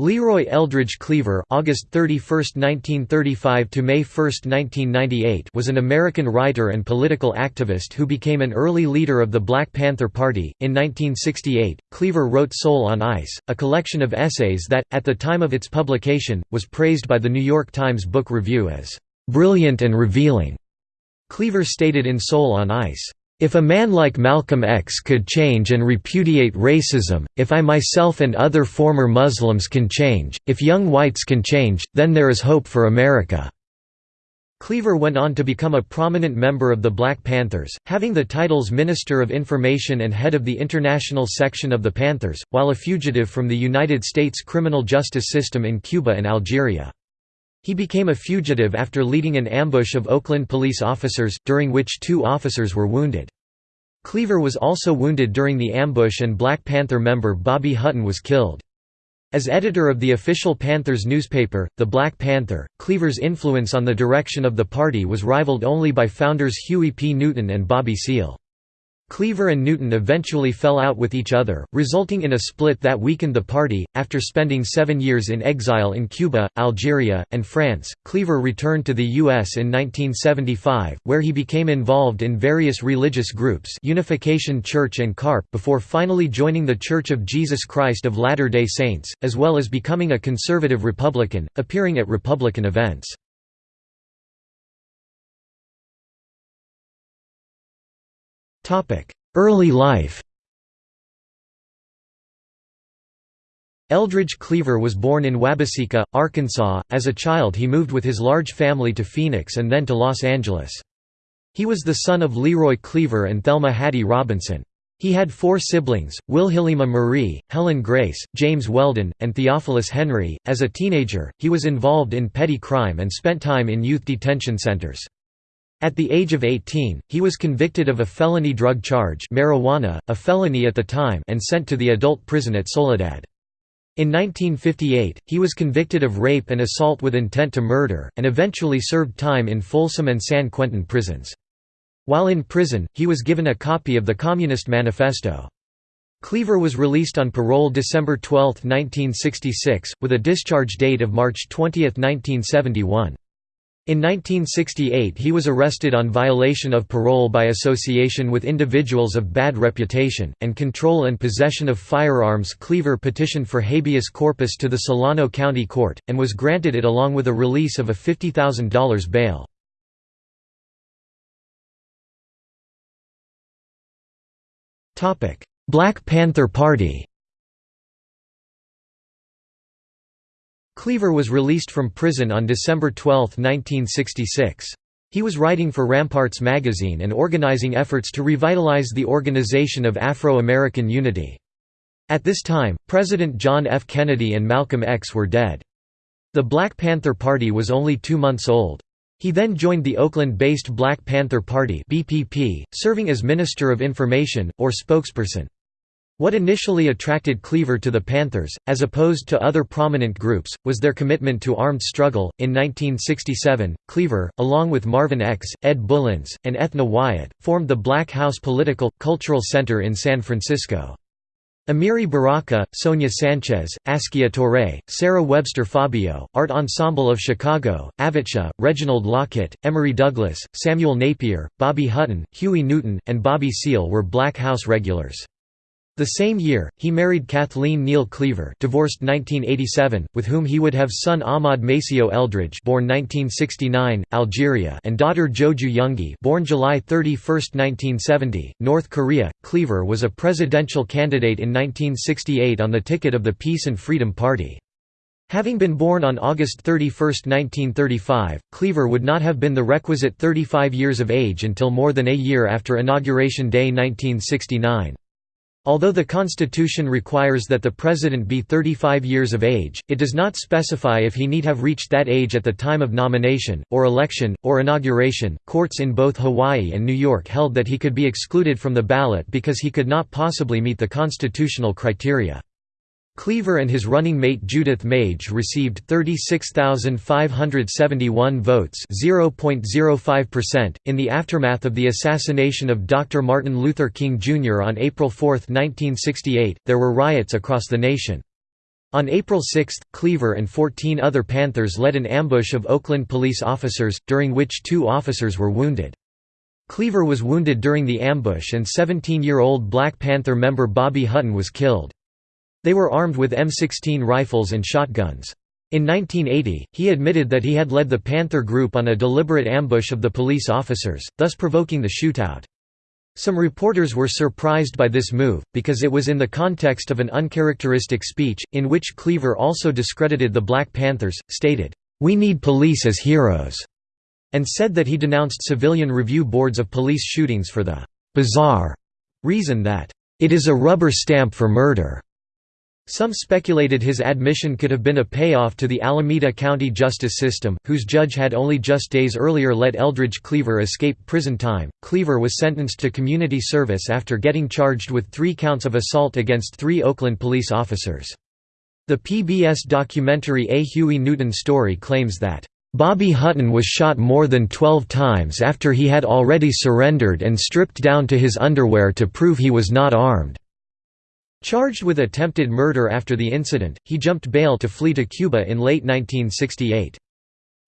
Leroy Eldridge Cleaver (August 31, 1935 to May 1, 1998) was an American writer and political activist who became an early leader of the Black Panther Party. In 1968, Cleaver wrote Soul on Ice, a collection of essays that, at the time of its publication, was praised by the New York Times Book Review as brilliant and revealing. Cleaver stated in Soul on Ice, if a man like Malcolm X could change and repudiate racism, if I myself and other former Muslims can change, if young whites can change, then there is hope for America." Cleaver went on to become a prominent member of the Black Panthers, having the titles Minister of Information and head of the international section of the Panthers, while a fugitive from the United States criminal justice system in Cuba and Algeria. He became a fugitive after leading an ambush of Oakland police officers, during which two officers were wounded. Cleaver was also wounded during the ambush and Black Panther member Bobby Hutton was killed. As editor of the official Panthers newspaper, The Black Panther, Cleaver's influence on the direction of the party was rivaled only by founders Huey P. Newton and Bobby Seale. Cleaver and Newton eventually fell out with each other, resulting in a split that weakened the party. After spending seven years in exile in Cuba, Algeria, and France, Cleaver returned to the U.S. in 1975, where he became involved in various religious groups Unification Church and CARP before finally joining the Church of Jesus Christ of Latter-day Saints, as well as becoming a conservative Republican, appearing at Republican events. Early life Eldridge Cleaver was born in Wabaseka, Arkansas. As a child, he moved with his large family to Phoenix and then to Los Angeles. He was the son of Leroy Cleaver and Thelma Hattie Robinson. He had four siblings Wilhelmina Marie, Helen Grace, James Weldon, and Theophilus Henry. As a teenager, he was involved in petty crime and spent time in youth detention centers. At the age of 18, he was convicted of a felony drug charge marijuana, a felony at the time and sent to the adult prison at Soledad. In 1958, he was convicted of rape and assault with intent to murder, and eventually served time in Folsom and San Quentin prisons. While in prison, he was given a copy of the Communist Manifesto. Cleaver was released on parole December 12, 1966, with a discharge date of March 20, 1971. In 1968 he was arrested on violation of parole by association with individuals of bad reputation, and control and possession of firearms Cleaver petitioned for habeas corpus to the Solano County Court, and was granted it along with a release of a $50,000 bail. Black Panther Party Cleaver was released from prison on December 12, 1966. He was writing for Ramparts magazine and organizing efforts to revitalize the Organization of Afro-American Unity. At this time, President John F. Kennedy and Malcolm X were dead. The Black Panther Party was only two months old. He then joined the Oakland-based Black Panther Party BPP, serving as Minister of Information, or spokesperson. What initially attracted Cleaver to the Panthers, as opposed to other prominent groups, was their commitment to armed struggle. In 1967, Cleaver, along with Marvin X., Ed Bullins, and Ethna Wyatt, formed the Black House Political, Cultural Center in San Francisco. Amiri Baraka, Sonia Sanchez, Askia Touré, Sarah Webster Fabio, Art Ensemble of Chicago, Avotcja, Reginald Lockett, Emory Douglas, Samuel Napier, Bobby Hutton, Huey Newton, and Bobby Seale were Black House regulars. The same year, he married Kathleen Neal Cleaver divorced 1987, with whom he would have son Ahmad Maceo Eldridge born 1969, Algeria and daughter Joju Youngi born July 31, 1970, North Korea. Cleaver was a presidential candidate in 1968 on the ticket of the Peace and Freedom Party. Having been born on August 31, 1935, Cleaver would not have been the requisite 35 years of age until more than a year after Inauguration Day 1969. Although the Constitution requires that the President be 35 years of age, it does not specify if he need have reached that age at the time of nomination, or election, or inauguration. Courts in both Hawaii and New York held that he could be excluded from the ballot because he could not possibly meet the constitutional criteria. Cleaver and his running mate Judith Mage received 36,571 votes (0.05%) in the aftermath of the assassination of Dr. Martin Luther King Jr. on April 4, 1968. There were riots across the nation. On April 6, Cleaver and 14 other Panthers led an ambush of Oakland police officers, during which two officers were wounded. Cleaver was wounded during the ambush and 17-year-old Black Panther member Bobby Hutton was killed. They were armed with M16 rifles and shotguns. In 1980, he admitted that he had led the Panther group on a deliberate ambush of the police officers, thus provoking the shootout. Some reporters were surprised by this move, because it was in the context of an uncharacteristic speech, in which Cleaver also discredited the Black Panthers, stated, "'We need police as heroes' and said that he denounced civilian review boards of police shootings for the "'bizarre' reason that, "'it is a rubber stamp for murder' Some speculated his admission could have been a payoff to the Alameda County justice system, whose judge had only just days earlier let Eldridge Cleaver escape prison time. Cleaver was sentenced to community service after getting charged with three counts of assault against three Oakland police officers. The PBS documentary A Huey Newton Story claims that, Bobby Hutton was shot more than 12 times after he had already surrendered and stripped down to his underwear to prove he was not armed. Charged with attempted murder after the incident, he jumped bail to flee to Cuba in late 1968.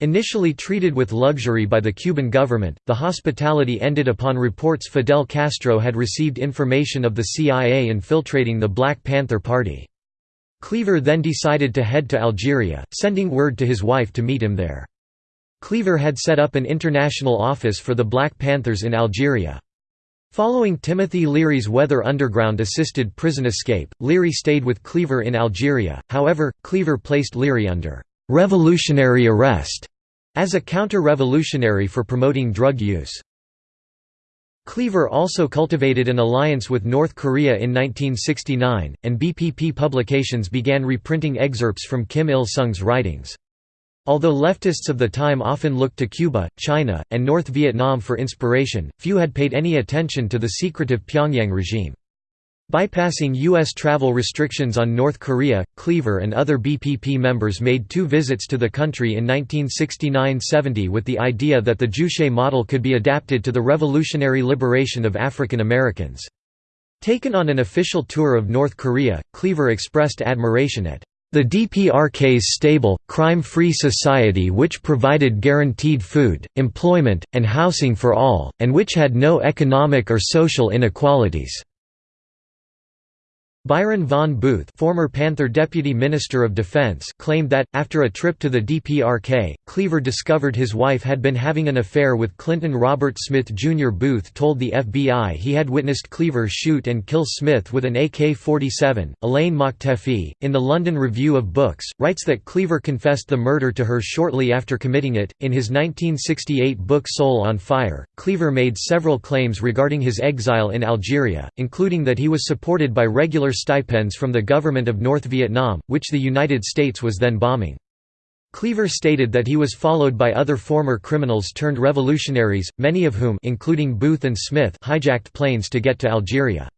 Initially treated with luxury by the Cuban government, the hospitality ended upon reports Fidel Castro had received information of the CIA infiltrating the Black Panther Party. Cleaver then decided to head to Algeria, sending word to his wife to meet him there. Cleaver had set up an international office for the Black Panthers in Algeria. Following Timothy Leary's Weather Underground-assisted prison escape, Leary stayed with Cleaver in Algeria, however, Cleaver placed Leary under «revolutionary arrest» as a counter-revolutionary for promoting drug use. Cleaver also cultivated an alliance with North Korea in 1969, and BPP publications began reprinting excerpts from Kim Il-sung's writings. Although leftists of the time often looked to Cuba, China, and North Vietnam for inspiration, few had paid any attention to the secretive Pyongyang regime. Bypassing U.S. travel restrictions on North Korea, Cleaver and other BPP members made two visits to the country in 1969–70 with the idea that the Juche model could be adapted to the revolutionary liberation of African Americans. Taken on an official tour of North Korea, Cleaver expressed admiration at the DPRK's stable, crime-free society which provided guaranteed food, employment, and housing for all, and which had no economic or social inequalities. Byron von Booth former Panther Deputy Minister of Defense claimed that, after a trip to the DPRK, Cleaver discovered his wife had been having an affair with Clinton Robert Smith Jr. Booth told the FBI he had witnessed Cleaver shoot and kill Smith with an AK-47. Elaine Mokhtefi, in the London Review of Books, writes that Cleaver confessed the murder to her shortly after committing it. In his 1968 book Soul on Fire, Cleaver made several claims regarding his exile in Algeria, including that he was supported by regular stipends from the government of North Vietnam, which the United States was then bombing. Cleaver stated that he was followed by other former criminals turned revolutionaries, many of whom including Booth and Smith hijacked planes to get to Algeria.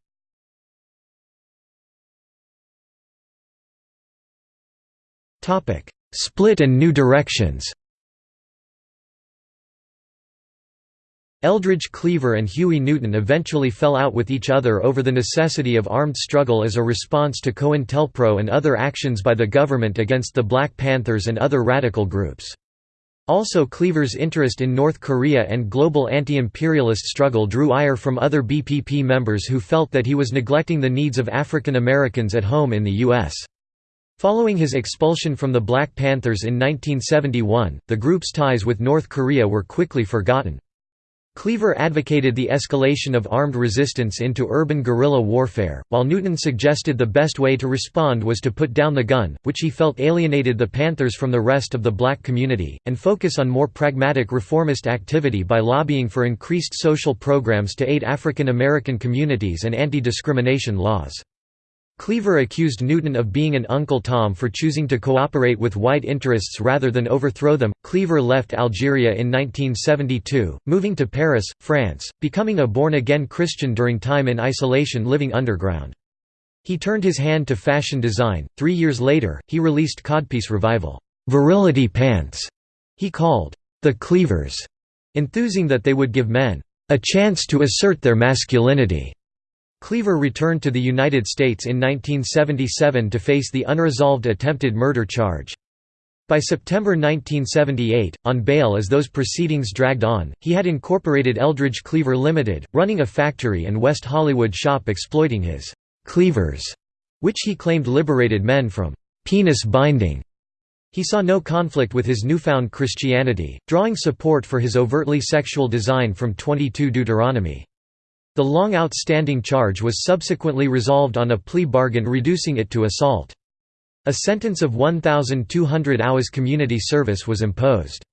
Split and new directions Eldridge Cleaver and Huey Newton eventually fell out with each other over the necessity of armed struggle as a response to COINTELPRO and other actions by the government against the Black Panthers and other radical groups. Also Cleaver's interest in North Korea and global anti-imperialist struggle drew ire from other BPP members who felt that he was neglecting the needs of African Americans at home in the U.S. Following his expulsion from the Black Panthers in 1971, the group's ties with North Korea were quickly forgotten. Cleaver advocated the escalation of armed resistance into urban guerrilla warfare, while Newton suggested the best way to respond was to put down the gun, which he felt alienated the Panthers from the rest of the black community, and focus on more pragmatic reformist activity by lobbying for increased social programs to aid African American communities and anti-discrimination laws. Cleaver accused Newton of being an Uncle Tom for choosing to cooperate with white interests rather than overthrow them. Cleaver left Algeria in 1972, moving to Paris, France, becoming a born again Christian during time in isolation living underground. He turned his hand to fashion design. Three years later, he released Codpiece Revival, Virility Pants, he called the Cleavers, enthusing that they would give men a chance to assert their masculinity. Cleaver returned to the United States in 1977 to face the unresolved attempted murder charge. By September 1978, on bail as those proceedings dragged on, he had incorporated Eldridge Cleaver Limited, running a factory and West Hollywood shop exploiting his «cleavers», which he claimed liberated men from «penis binding». He saw no conflict with his newfound Christianity, drawing support for his overtly sexual design from 22 Deuteronomy. The long outstanding charge was subsequently resolved on a plea bargain reducing it to assault. A sentence of 1,200 hours community service was imposed.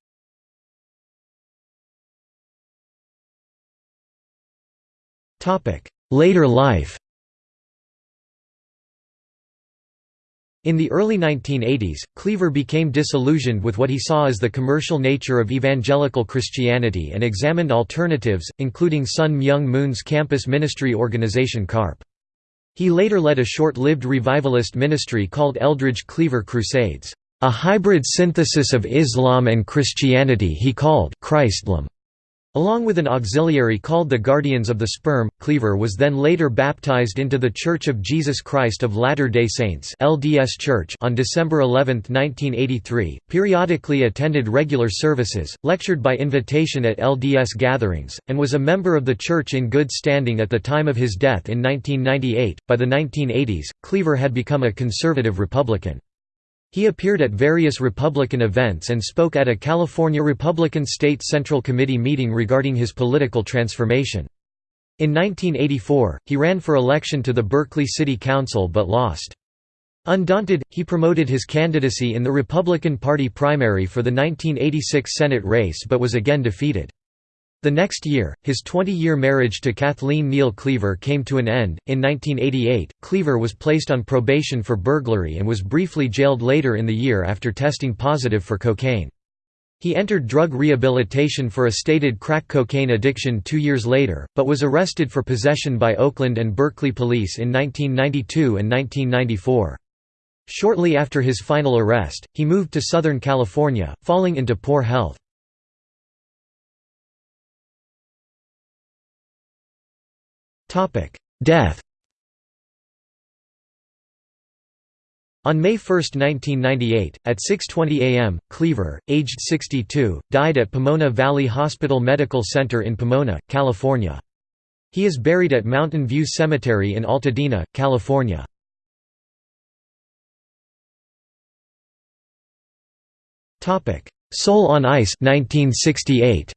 Later life In the early 1980s, Cleaver became disillusioned with what he saw as the commercial nature of evangelical Christianity and examined alternatives, including Sun Myung Moon's campus ministry organization CARP. He later led a short-lived revivalist ministry called Eldridge Cleaver Crusades, a hybrid synthesis of Islam and Christianity he called Christlam. Along with an auxiliary called the Guardians of the Sperm, Cleaver was then later baptized into the Church of Jesus Christ of Latter-day Saints (LDS Church) on December 11, 1983. Periodically attended regular services, lectured by invitation at LDS gatherings, and was a member of the church in good standing at the time of his death in 1998. By the 1980s, Cleaver had become a conservative Republican. He appeared at various Republican events and spoke at a California Republican State Central Committee meeting regarding his political transformation. In 1984, he ran for election to the Berkeley City Council but lost. Undaunted, he promoted his candidacy in the Republican Party primary for the 1986 Senate race but was again defeated. The next year, his 20-year marriage to Kathleen Neal Cleaver came to an end. In 1988, Cleaver was placed on probation for burglary and was briefly jailed later in the year after testing positive for cocaine. He entered drug rehabilitation for a stated crack cocaine addiction two years later, but was arrested for possession by Oakland and Berkeley police in 1992 and 1994. Shortly after his final arrest, he moved to Southern California, falling into poor health. Death On May 1, 1998, at 6.20 am, Cleaver, aged 62, died at Pomona Valley Hospital Medical Center in Pomona, California. He is buried at Mountain View Cemetery in Altadena, California. Soul on Ice 1968.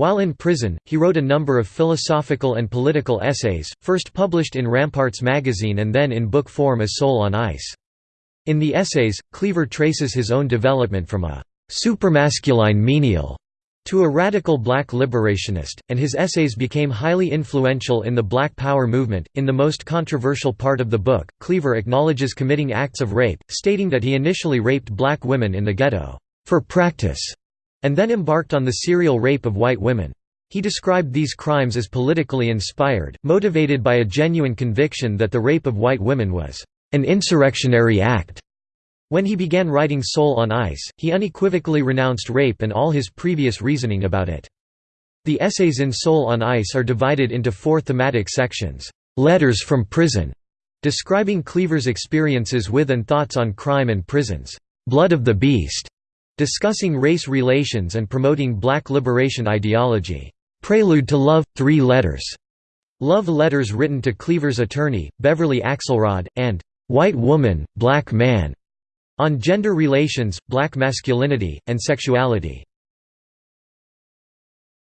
While in prison, he wrote a number of philosophical and political essays, first published in Ramparts magazine and then in book form as Soul on Ice. In the essays, Cleaver traces his own development from a «supermasculine menial» to a radical black liberationist, and his essays became highly influential in the Black Power movement. In the most controversial part of the book, Cleaver acknowledges committing acts of rape, stating that he initially raped black women in the ghetto, for practice, and then embarked on the serial rape of white women. He described these crimes as politically inspired, motivated by a genuine conviction that the rape of white women was an insurrectionary act. When he began writing Soul on Ice, he unequivocally renounced rape and all his previous reasoning about it. The essays in Soul on Ice are divided into four thematic sections. Letters from Prison, describing Cleaver's experiences with and thoughts on crime and prisons. Blood of the Beast, discussing race relations and promoting black liberation ideology. Prelude to Love – Three Letters, love letters written to Cleaver's attorney, Beverly Axelrod, and White Woman, Black Man, on gender relations, black masculinity, and sexuality.